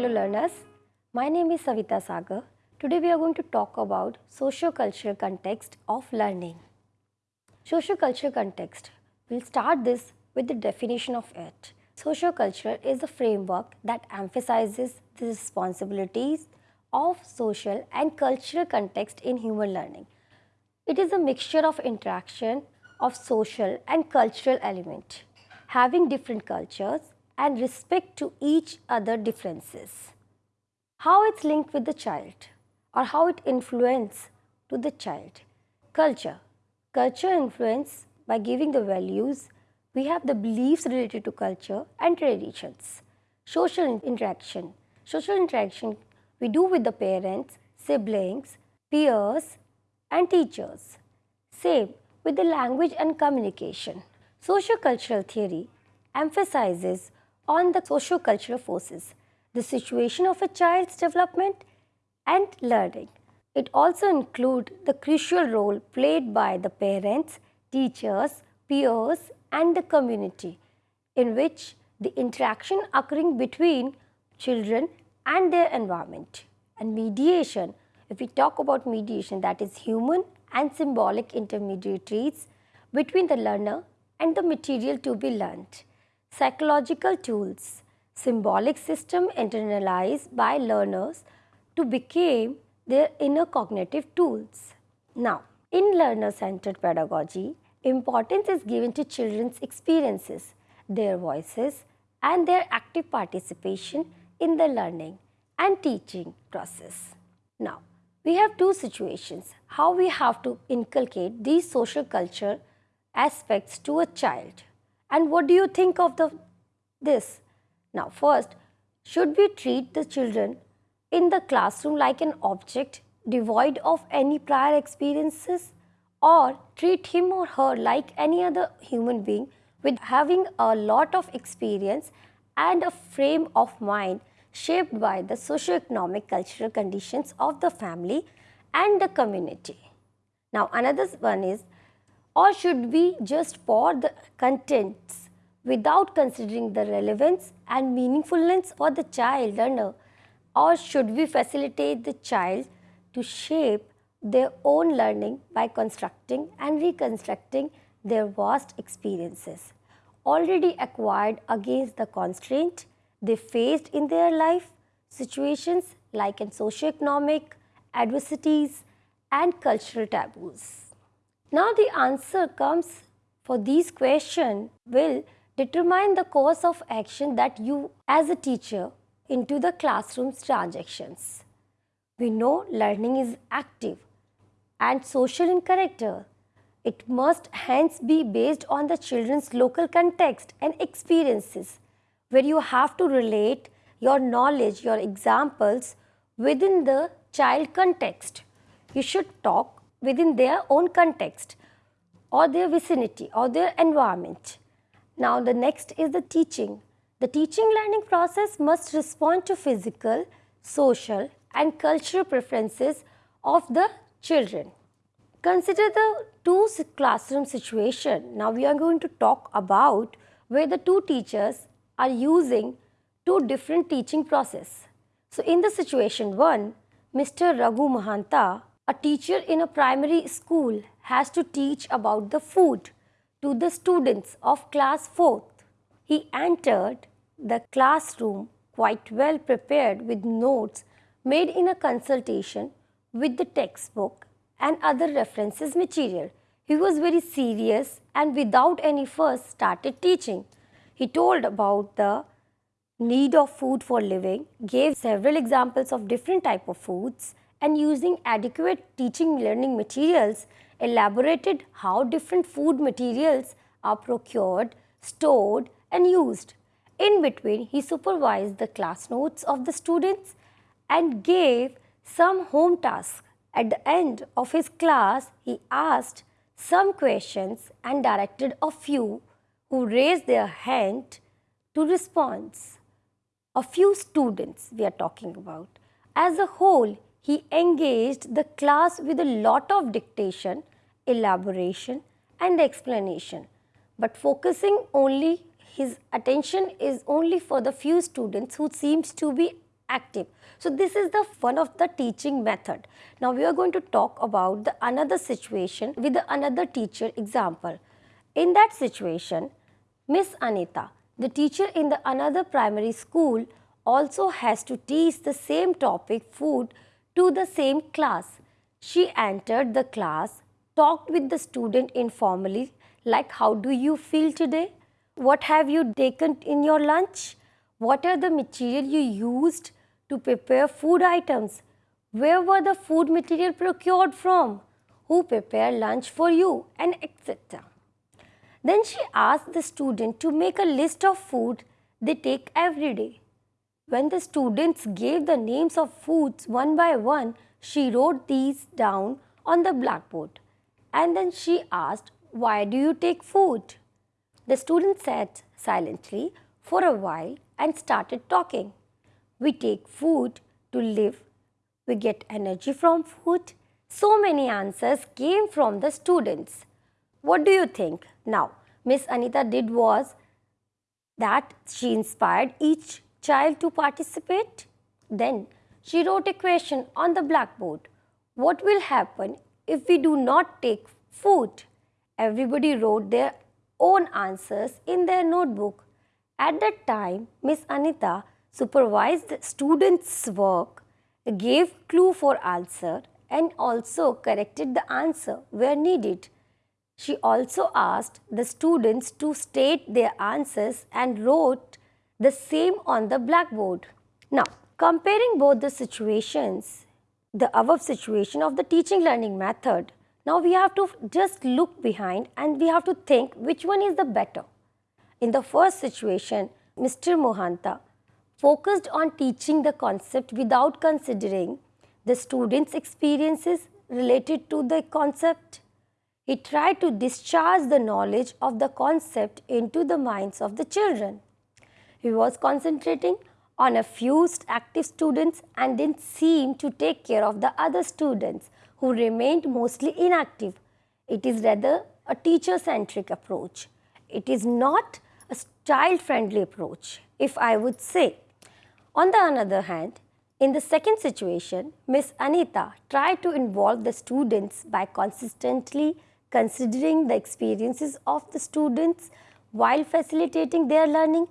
Hello learners, my name is Savita Sagar. Today we are going to talk about socio-cultural context of learning. Socio-cultural context. We'll start this with the definition of it. Socio-cultural is a framework that emphasizes the responsibilities of social and cultural context in human learning. It is a mixture of interaction of social and cultural element, having different cultures and respect to each other differences. How it's linked with the child or how it influence to the child. Culture. Culture influence by giving the values, we have the beliefs related to culture and traditions. Social interaction. Social interaction we do with the parents, siblings, peers and teachers. Same with the language and communication. Sociocultural theory emphasizes on the socio-cultural forces, the situation of a child's development and learning. It also includes the crucial role played by the parents, teachers, peers and the community in which the interaction occurring between children and their environment. And mediation, if we talk about mediation that is human and symbolic intermediaries between the learner and the material to be learned. Psychological tools, symbolic system internalized by learners to become their inner cognitive tools. Now, in learner-centered pedagogy, importance is given to children's experiences, their voices and their active participation in the learning and teaching process. Now, we have two situations, how we have to inculcate these social culture aspects to a child and what do you think of the this? Now, first, should we treat the children in the classroom like an object devoid of any prior experiences or treat him or her like any other human being with having a lot of experience and a frame of mind shaped by the socio-economic cultural conditions of the family and the community. Now another one is or should we just pour the contents without considering the relevance and meaningfulness for the child learner or should we facilitate the child to shape their own learning by constructing and reconstructing their vast experiences already acquired against the constraint they faced in their life situations like in socio-economic adversities and cultural taboos. Now the answer comes for these questions will determine the course of action that you as a teacher into the classroom's transactions. We know learning is active and social in character. It must hence be based on the children's local context and experiences where you have to relate your knowledge, your examples within the child context. You should talk within their own context or their vicinity or their environment. Now the next is the teaching. The teaching learning process must respond to physical, social and cultural preferences of the children. Consider the two classroom situation. Now we are going to talk about where the two teachers are using two different teaching process. So in the situation 1, Mr. Raghu Mahanta, a teacher in a primary school has to teach about the food to the students of class 4th. He entered the classroom quite well prepared with notes made in a consultation with the textbook and other references material. He was very serious and without any fuss started teaching. He told about the need of food for living, gave several examples of different type of foods and using adequate teaching learning materials elaborated how different food materials are procured, stored and used. In between, he supervised the class notes of the students and gave some home tasks. At the end of his class, he asked some questions and directed a few who raised their hand to response. A few students we are talking about. As a whole, he engaged the class with a lot of dictation, elaboration and explanation. But focusing only his attention is only for the few students who seems to be active. So this is the one of the teaching method. Now we are going to talk about the another situation with another teacher example. In that situation, Miss Anita, the teacher in the another primary school also has to teach the same topic food to the same class. She entered the class, talked with the student informally like how do you feel today? What have you taken in your lunch? What are the material you used to prepare food items? Where were the food material procured from? Who prepared lunch for you? And etc. Then she asked the student to make a list of food they take every day. When the students gave the names of foods one by one, she wrote these down on the blackboard. And then she asked, why do you take food? The student sat silently for a while and started talking. We take food to live. We get energy from food. So many answers came from the students. What do you think? Now, Miss Anita did was that she inspired each child to participate. Then she wrote a question on the blackboard. What will happen if we do not take food? Everybody wrote their own answers in their notebook. At that time, Miss Anita supervised the students' work, gave clue for answer and also corrected the answer where needed. She also asked the students to state their answers and wrote the same on the blackboard. Now, comparing both the situations, the above situation of the teaching learning method now we have to just look behind and we have to think which one is the better. In the first situation, Mr. Mohanta focused on teaching the concept without considering the students' experiences related to the concept. He tried to discharge the knowledge of the concept into the minds of the children. He was concentrating on a few active students and didn't seem to take care of the other students who remained mostly inactive. It is rather a teacher-centric approach. It is not a child-friendly approach, if I would say. On the other hand, in the second situation, Miss Anita tried to involve the students by consistently considering the experiences of the students while facilitating their learning.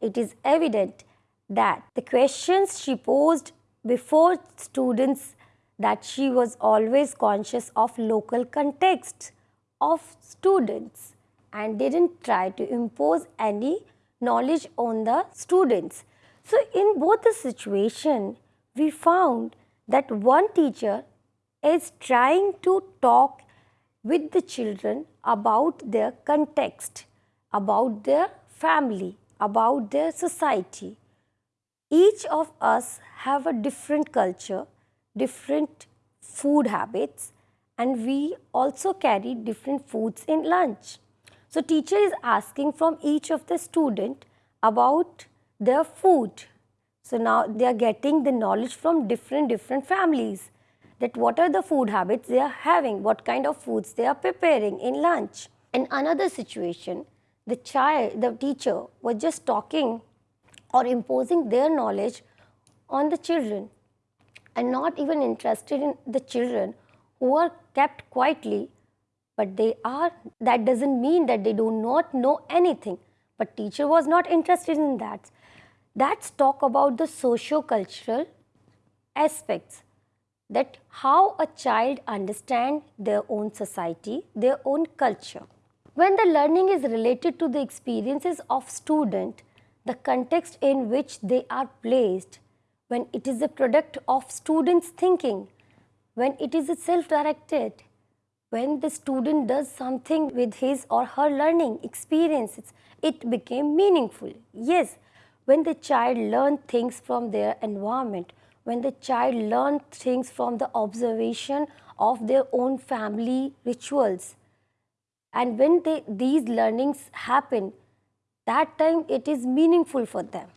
It is evident that the questions she posed before students that she was always conscious of local context of students and didn't try to impose any knowledge on the students. So, in both the situation, we found that one teacher is trying to talk with the children about their context, about their family, about their society. Each of us have a different culture different food habits and we also carry different foods in lunch. So teacher is asking from each of the student about their food. So now they are getting the knowledge from different different families that what are the food habits they are having, what kind of foods they are preparing in lunch. In another situation, the child, the teacher was just talking or imposing their knowledge on the children and not even interested in the children who are kept quietly but they are that doesn't mean that they do not know anything. But teacher was not interested in that. That's talk about the socio-cultural aspects that how a child understand their own society their own culture when the learning is related to the experiences of student the context in which they are placed when it is a product of students thinking, when it is self-directed, when the student does something with his or her learning experiences, it became meaningful. Yes, when the child learned things from their environment, when the child learned things from the observation of their own family rituals, and when they, these learnings happen, that time it is meaningful for them.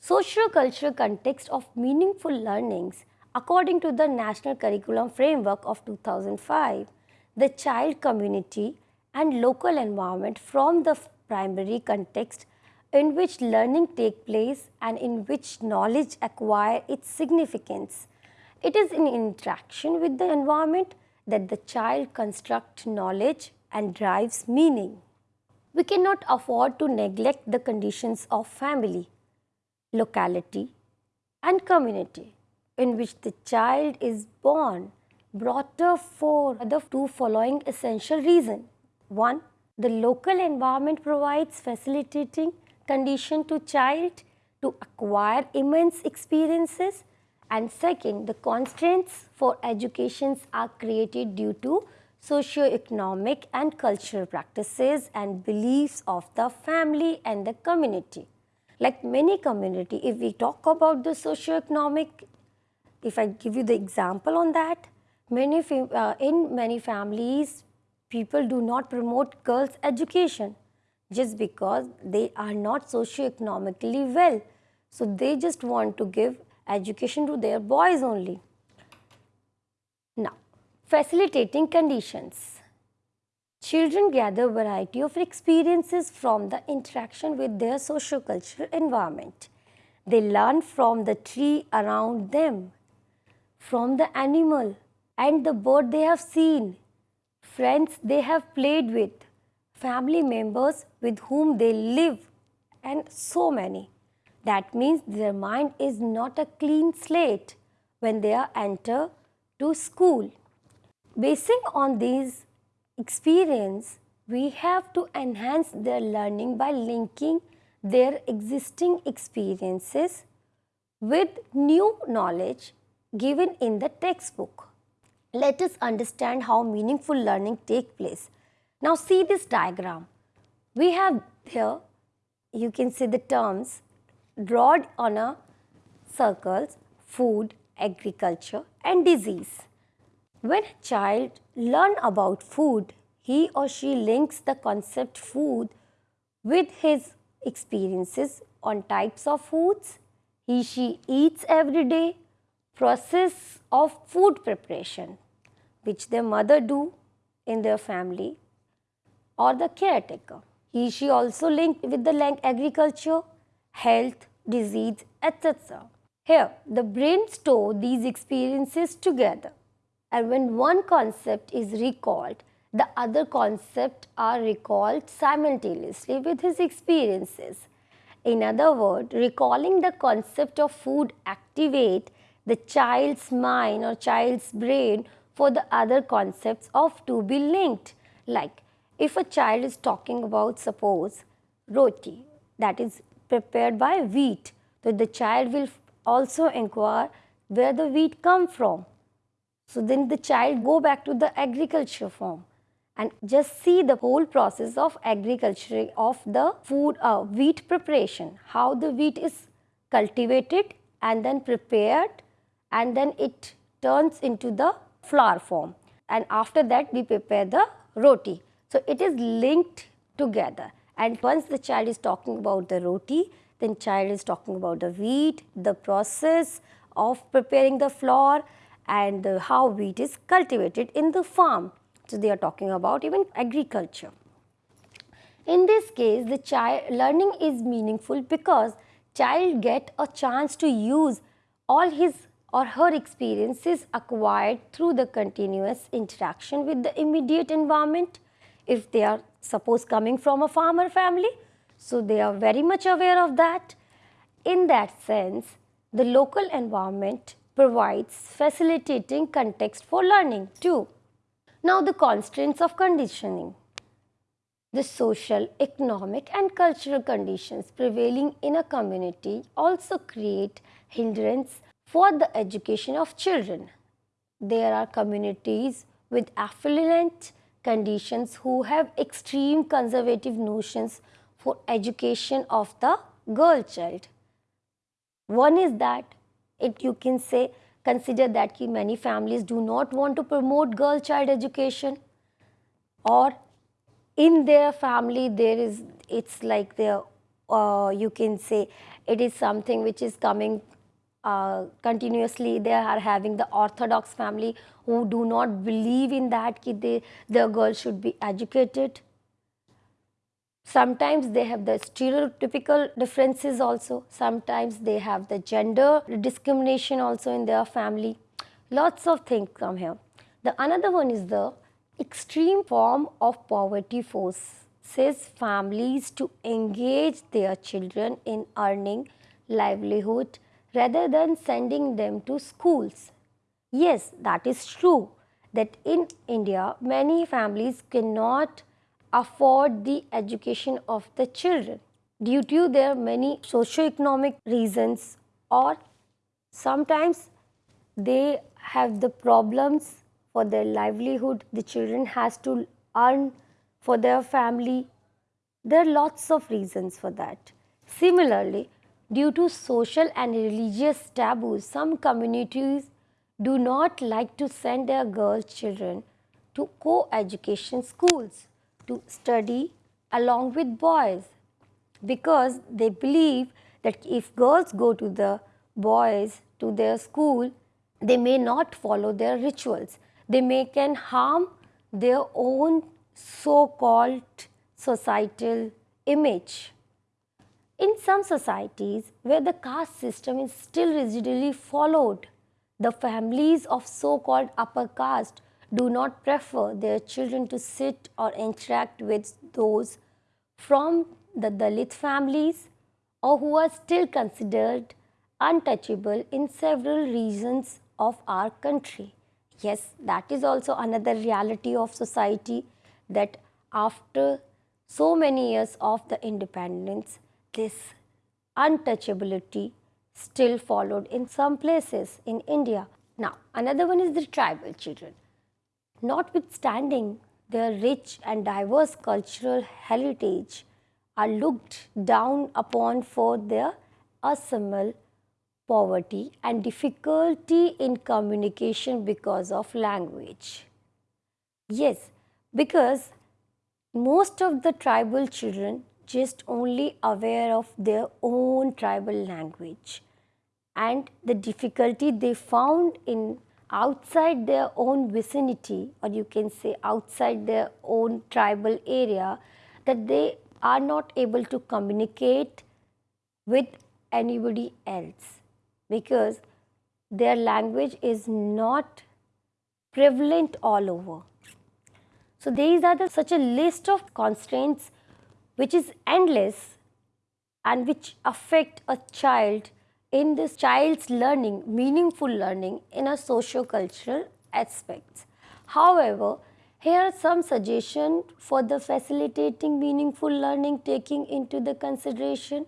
Socio-cultural context of meaningful learnings according to the National Curriculum Framework of 2005, the child community and local environment from the primary context in which learning take place and in which knowledge acquire its significance. It is in interaction with the environment that the child construct knowledge and drives meaning. We cannot afford to neglect the conditions of family, locality and community in which the child is born brought up for the two following essential reasons. One, the local environment provides facilitating condition to child to acquire immense experiences and second, the constraints for educations are created due to socio-economic and cultural practices and beliefs of the family and the community. Like many community, if we talk about the socio-economic, if I give you the example on that, many uh, in many families, people do not promote girls' education just because they are not socio-economically well. So, they just want to give education to their boys only. Facilitating conditions. Children gather variety of experiences from the interaction with their socio-cultural environment. They learn from the tree around them, from the animal and the bird they have seen, friends they have played with, family members with whom they live and so many. That means their mind is not a clean slate when they enter to school. Basing on these experience, we have to enhance their learning by linking their existing experiences with new knowledge given in the textbook. Let us understand how meaningful learning take place. Now see this diagram. We have here, you can see the terms drawn on a circles, food, agriculture and disease. When a child learn about food, he or she links the concept food with his experiences on types of foods he she eats every day, process of food preparation which their mother do in their family or the caretaker. He she also linked with the agriculture health, disease, etc. Here, the brain store these experiences together and when one concept is recalled, the other concept are recalled simultaneously with his experiences. In other words, recalling the concept of food activate the child's mind or child's brain for the other concepts of to be linked. Like if a child is talking about suppose roti that is prepared by wheat. So, the child will also inquire where the wheat come from. So, then the child go back to the agriculture form and just see the whole process of agriculture of the food uh, wheat preparation, how the wheat is cultivated and then prepared and then it turns into the flour form and after that we prepare the roti. So, it is linked together and once the child is talking about the roti, then child is talking about the wheat, the process of preparing the flour and the, how wheat is cultivated in the farm. So, they are talking about even agriculture. In this case, the child learning is meaningful because child get a chance to use all his or her experiences acquired through the continuous interaction with the immediate environment if they are suppose coming from a farmer family. So, they are very much aware of that. In that sense, the local environment provides facilitating context for learning too. Now, the constraints of conditioning. The social, economic and cultural conditions prevailing in a community also create hindrance for the education of children. There are communities with affluent conditions who have extreme conservative notions for education of the girl child. One is that it you can say consider that ki many families do not want to promote girl child education or in their family there is it's like their uh, you can say it is something which is coming uh, continuously they are having the orthodox family who do not believe in that ki they, the girl should be educated. Sometimes they have the stereotypical differences also. Sometimes they have the gender discrimination also in their family. Lots of things come here. The another one is the extreme form of poverty forces families to engage their children in earning livelihood rather than sending them to schools. Yes, that is true that in India many families cannot afford the education of the children due to their many socio-economic reasons or sometimes they have the problems for their livelihood the children has to earn for their family. There are lots of reasons for that. Similarly due to social and religious taboos some communities do not like to send their girl children to co-education schools to study along with boys because they believe that if girls go to the boys to their school, they may not follow their rituals. They may can harm their own so-called societal image. In some societies where the caste system is still rigidly followed, the families of so-called upper caste do not prefer their children to sit or interact with those from the Dalit families or who are still considered untouchable in several regions of our country. Yes, that is also another reality of society that after so many years of the independence, this untouchability still followed in some places in India. Now, another one is the tribal children. Notwithstanding their rich and diverse cultural heritage are looked down upon for their abysmal poverty and difficulty in communication because of language. Yes, because most of the tribal children just only aware of their own tribal language and the difficulty they found in outside their own vicinity or you can say outside their own tribal area that they are not able to communicate with anybody else because their language is not prevalent all over. So these are the, such a list of constraints which is endless and which affect a child in this child's learning, meaningful learning in a socio-cultural aspects. However, here are some suggestions for the facilitating meaningful learning taking into the consideration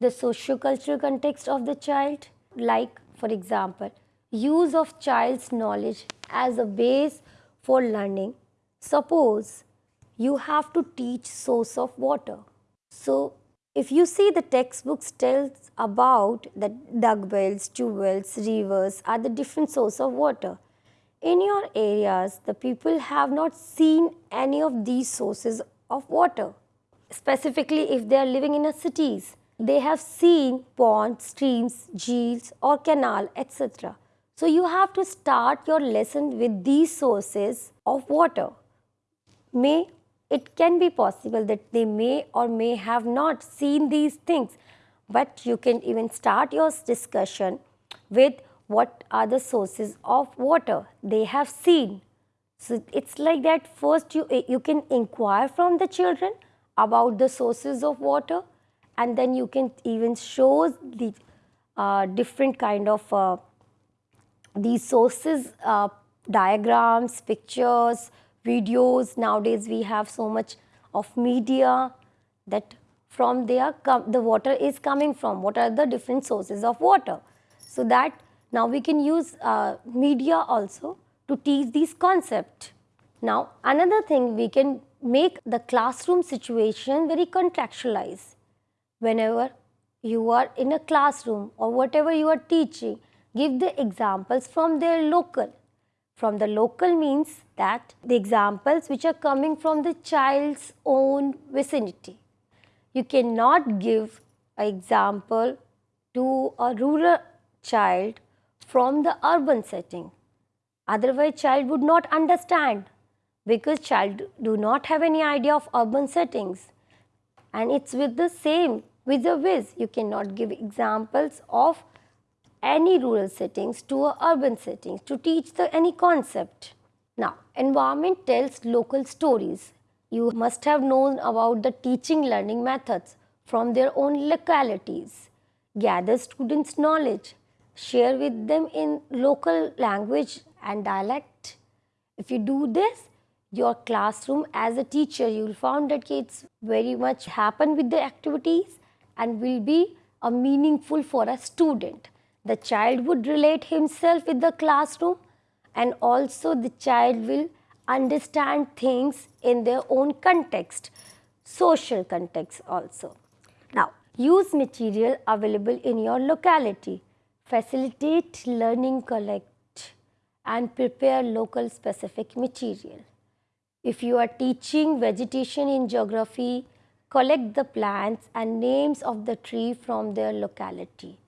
the socio-cultural context of the child like for example use of child's knowledge as a base for learning. Suppose you have to teach source of water. So if you see the textbooks tells about that dug wells, tube wells, rivers are the different source of water. In your areas, the people have not seen any of these sources of water. Specifically, if they are living in a cities, they have seen ponds, streams, jheels or canal, etc. So you have to start your lesson with these sources of water. May it can be possible that they may or may have not seen these things, but you can even start your discussion with what are the sources of water they have seen. So, it is like that first you, you can inquire from the children about the sources of water and then you can even show the uh, different kind of uh, these sources, uh, diagrams, pictures, videos. Nowadays we have so much of media that from there the water is coming from. What are the different sources of water? So that now we can use uh, media also to teach these concept. Now another thing we can make the classroom situation very contextualized. Whenever you are in a classroom or whatever you are teaching, give the examples from their local from the local means that the examples which are coming from the child's own vicinity. You cannot give an example to a rural child from the urban setting. Otherwise, child would not understand because child do not have any idea of urban settings. and it's with the same with the whiz. You cannot give examples of any rural settings to a urban settings to teach the any concept. Now, environment tells local stories. You must have known about the teaching learning methods from their own localities. Gather students' knowledge, share with them in local language and dialect. If you do this, your classroom as a teacher, you will find that it's very much happen with the activities and will be a meaningful for a student. The child would relate himself with the classroom and also the child will understand things in their own context, social context also. Now, use material available in your locality, facilitate learning collect and prepare local specific material. If you are teaching vegetation in geography, collect the plants and names of the tree from their locality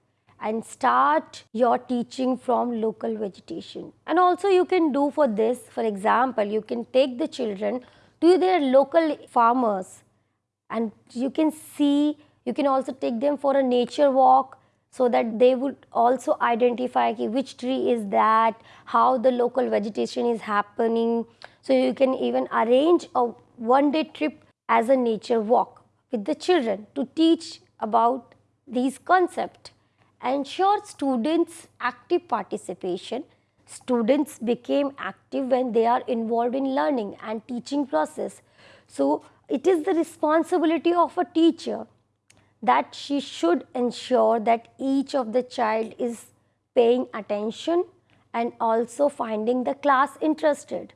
and start your teaching from local vegetation. And also you can do for this, for example, you can take the children to their local farmers and you can see, you can also take them for a nature walk so that they would also identify which tree is that, how the local vegetation is happening. So you can even arrange a one day trip as a nature walk with the children to teach about these concepts ensure students active participation. Students became active when they are involved in learning and teaching process. So, it is the responsibility of a teacher that she should ensure that each of the child is paying attention and also finding the class interested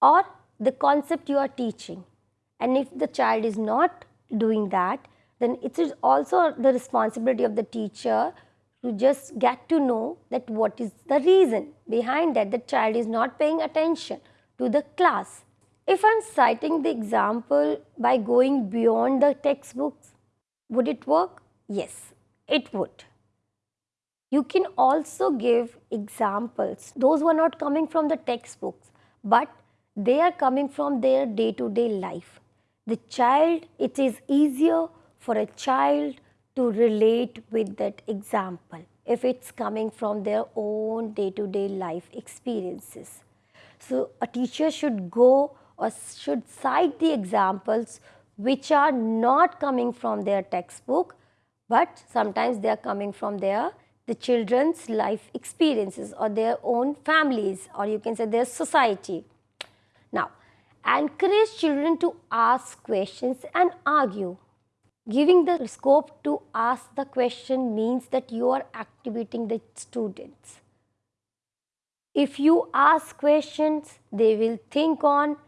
or the concept you are teaching. And if the child is not doing that, then it is also the responsibility of the teacher to just get to know that what is the reason behind that the child is not paying attention to the class. If I am citing the example by going beyond the textbooks, would it work? Yes, it would. You can also give examples, those who are not coming from the textbooks, but they are coming from their day-to-day -day life. The child, it is easier for a child to relate with that example if it's coming from their own day-to-day -day life experiences. So, a teacher should go or should cite the examples which are not coming from their textbook, but sometimes they are coming from their the children's life experiences or their own families or you can say their society. Now, encourage children to ask questions and argue. Giving the scope to ask the question means that you are activating the students. If you ask questions, they will think on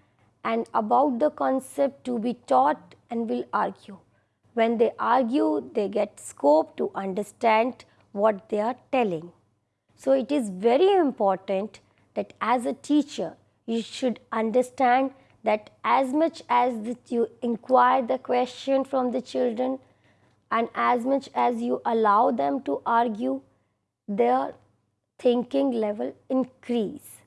and about the concept to be taught and will argue. When they argue, they get scope to understand what they are telling. So, it is very important that as a teacher, you should understand that as much as you inquire the question from the children and as much as you allow them to argue, their thinking level increase.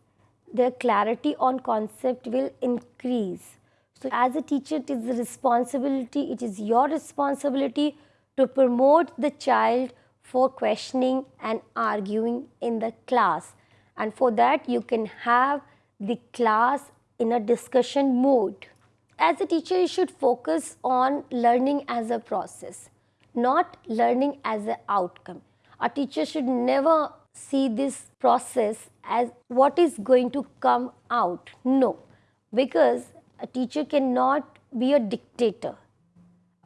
Their clarity on concept will increase. So as a teacher, it is the responsibility, it is your responsibility to promote the child for questioning and arguing in the class. And for that, you can have the class in a discussion mode. As a teacher, you should focus on learning as a process, not learning as an outcome. A teacher should never see this process as what is going to come out. No, because a teacher cannot be a dictator.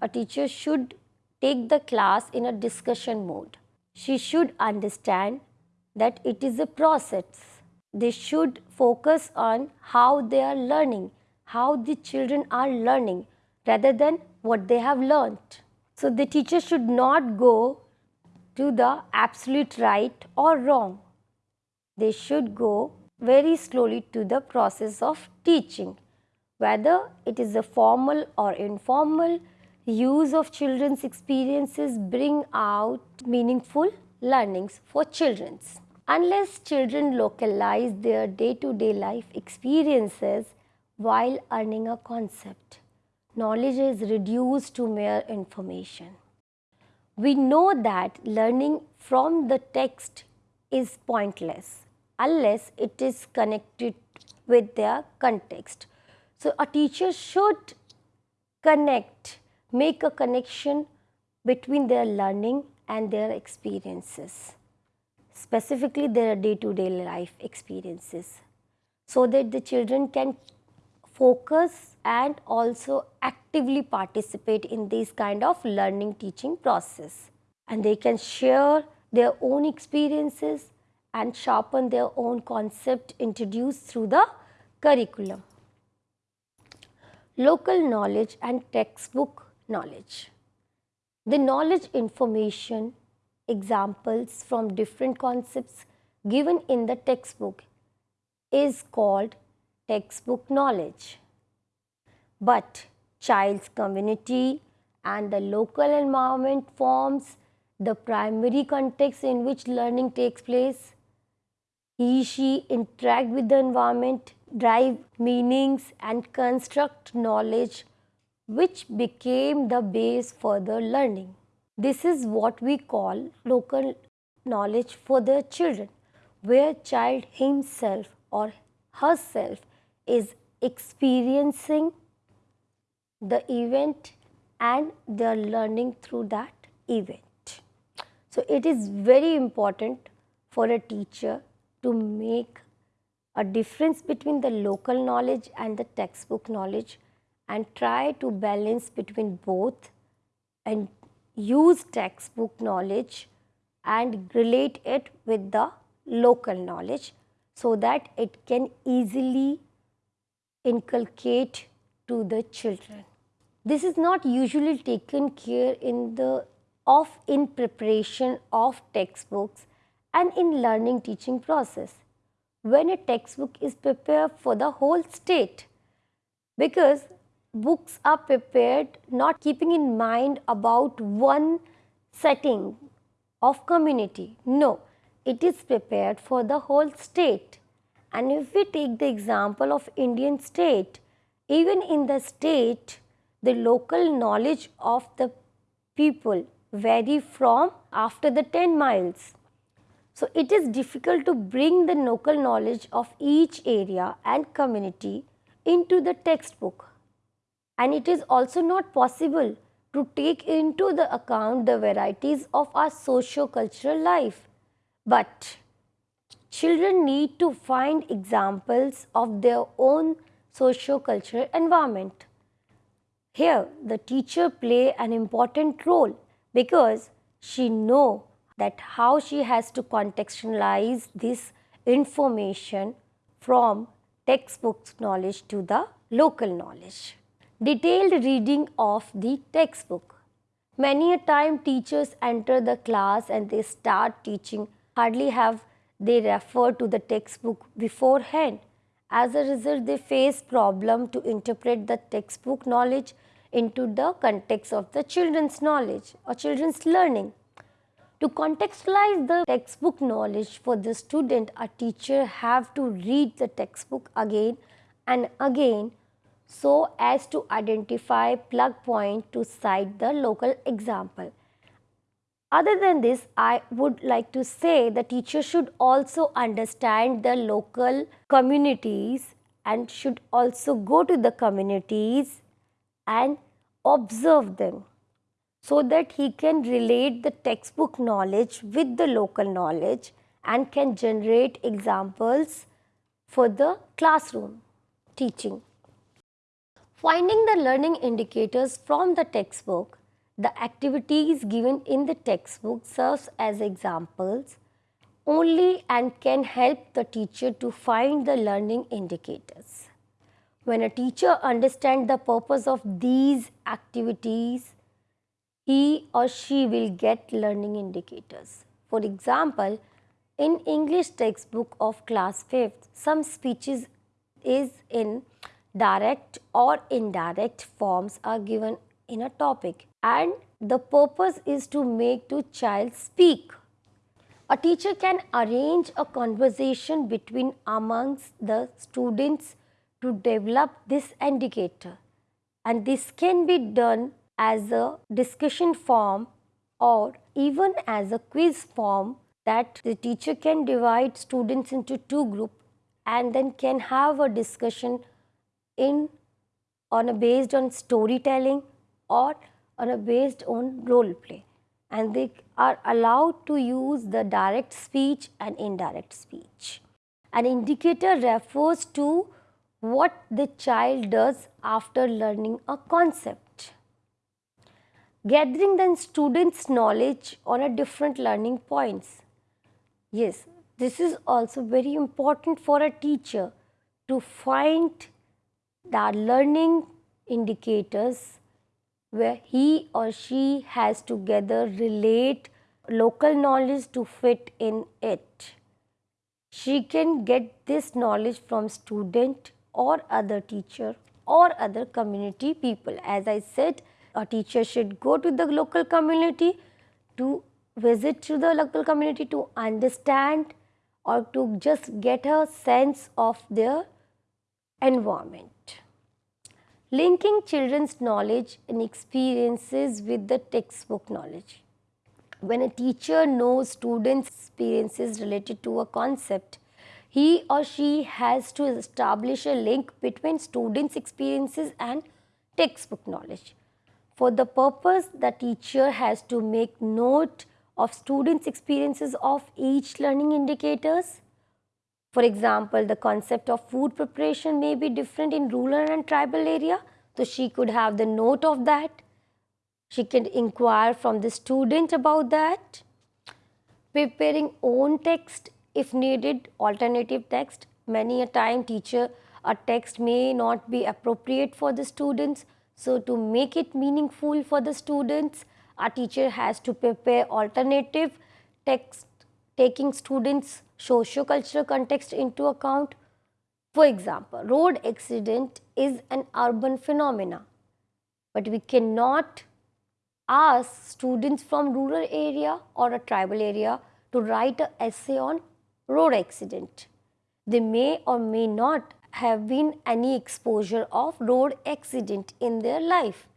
A teacher should take the class in a discussion mode. She should understand that it is a process they should focus on how they are learning, how the children are learning rather than what they have learnt. So, the teacher should not go to the absolute right or wrong. They should go very slowly to the process of teaching. Whether it is a formal or informal use of children's experiences bring out meaningful learnings for children's. Unless children localize their day-to-day -day life experiences while earning a concept, knowledge is reduced to mere information. We know that learning from the text is pointless unless it is connected with their context. So, a teacher should connect, make a connection between their learning and their experiences, specifically their day to day life experiences, so that the children can focus and also actively participate in this kind of learning teaching process and they can share their own experiences and sharpen their own concept introduced through the curriculum. Local knowledge and textbook knowledge. The knowledge information examples from different concepts given in the textbook is called textbook knowledge. But child's community and the local environment forms the primary context in which learning takes place. He, she interact with the environment, drive meanings and construct knowledge which became the base for the learning. This is what we call local knowledge for the children, where child himself or herself is experiencing the event and they are learning through that event. So, it is very important for a teacher to make a difference between the local knowledge and the textbook knowledge and try to balance between both and use textbook knowledge and relate it with the local knowledge so that it can easily inculcate to the children. This is not usually taken care in the of in preparation of textbooks and in learning teaching process when a textbook is prepared for the whole state because books are prepared not keeping in mind about one setting of community. No, it is prepared for the whole state. And if we take the example of Indian state, even in the state, the local knowledge of the people vary from after the 10 miles. So, it is difficult to bring the local knowledge of each area and community into the textbook and it is also not possible to take into the account the varieties of our socio-cultural life. But children need to find examples of their own socio-cultural environment. Here the teacher play an important role because she know that how she has to contextualize this information from textbook knowledge to the local knowledge detailed reading of the textbook. Many a time teachers enter the class and they start teaching, hardly have they refer to the textbook beforehand. As a result, they face problem to interpret the textbook knowledge into the context of the children's knowledge or children's learning. To contextualize the textbook knowledge for the student, a teacher have to read the textbook again and again so as to identify plug point to cite the local example. Other than this, I would like to say the teacher should also understand the local communities and should also go to the communities and observe them so that he can relate the textbook knowledge with the local knowledge and can generate examples for the classroom teaching. Finding the learning indicators from the textbook, the activities given in the textbook serves as examples only and can help the teacher to find the learning indicators. When a teacher understands the purpose of these activities, he or she will get learning indicators. For example, in English textbook of class 5th, some speeches is in direct or indirect forms are given in a topic and the purpose is to make the child speak. A teacher can arrange a conversation between amongst the students to develop this indicator and this can be done as a discussion form or even as a quiz form that the teacher can divide students into two groups and then can have a discussion in on a based on storytelling or on a based on role play and they are allowed to use the direct speech and indirect speech. An indicator refers to what the child does after learning a concept. Gathering the students' knowledge on a different learning points. Yes, this is also very important for a teacher to find the learning indicators where he or she has to gather relate local knowledge to fit in it. She can get this knowledge from student or other teacher or other community people. As I said, a teacher should go to the local community to visit to the local community to understand or to just get a sense of their environment. Linking children's knowledge and experiences with the textbook knowledge. When a teacher knows students' experiences related to a concept, he or she has to establish a link between students' experiences and textbook knowledge. For the purpose, the teacher has to make note of students' experiences of each learning indicators. For example, the concept of food preparation may be different in rural and tribal area. So, she could have the note of that. She can inquire from the student about that. Preparing own text if needed, alternative text. Many a time teacher, a text may not be appropriate for the students. So, to make it meaningful for the students, a teacher has to prepare alternative text taking students socio-cultural context into account. For example, road accident is an urban phenomena, but we cannot ask students from rural area or a tribal area to write an essay on road accident. They may or may not have been any exposure of road accident in their life.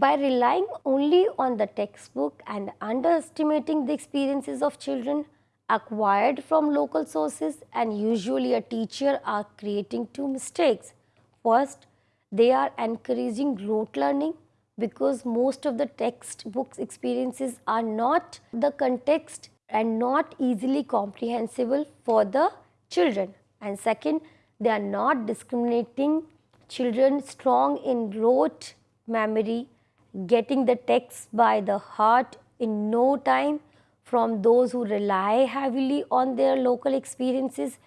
By relying only on the textbook and underestimating the experiences of children acquired from local sources and usually a teacher are creating two mistakes. First, they are encouraging rote learning because most of the textbooks experiences are not the context and not easily comprehensible for the children. And second, they are not discriminating children strong in rote memory getting the text by the heart in no time from those who rely heavily on their local experiences.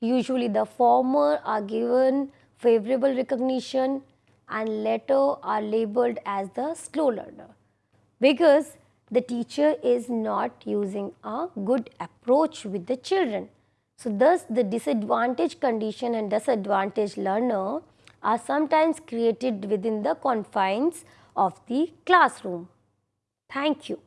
Usually the former are given favorable recognition and later are labeled as the slow learner because the teacher is not using a good approach with the children. So, thus the disadvantaged condition and disadvantaged learner are sometimes created within the confines of the classroom. Thank you.